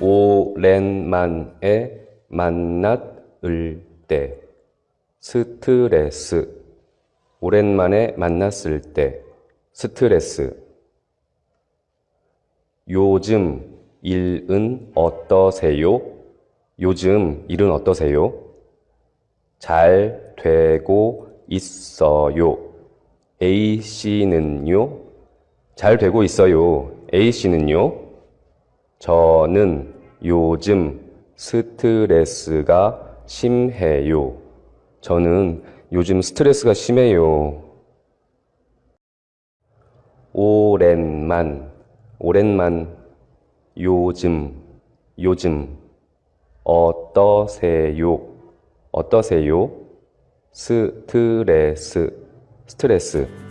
오랜만에 만났을 때 스트레스 오랜만에 만났을 때 스트레스 요즘 일은 어떠세요? 요즘 일은 어떠세요? 잘 되고 있어요. A씨는요? 잘 되고 있어요. A씨는요? 저는 요즘 스트레스가 심해요. 저는 요즘 스트레스가 심해요. 오랜만, 오랜만, 요즘, 요즘, 어떠세요? 어떠세요? 스트레스, 스트레스.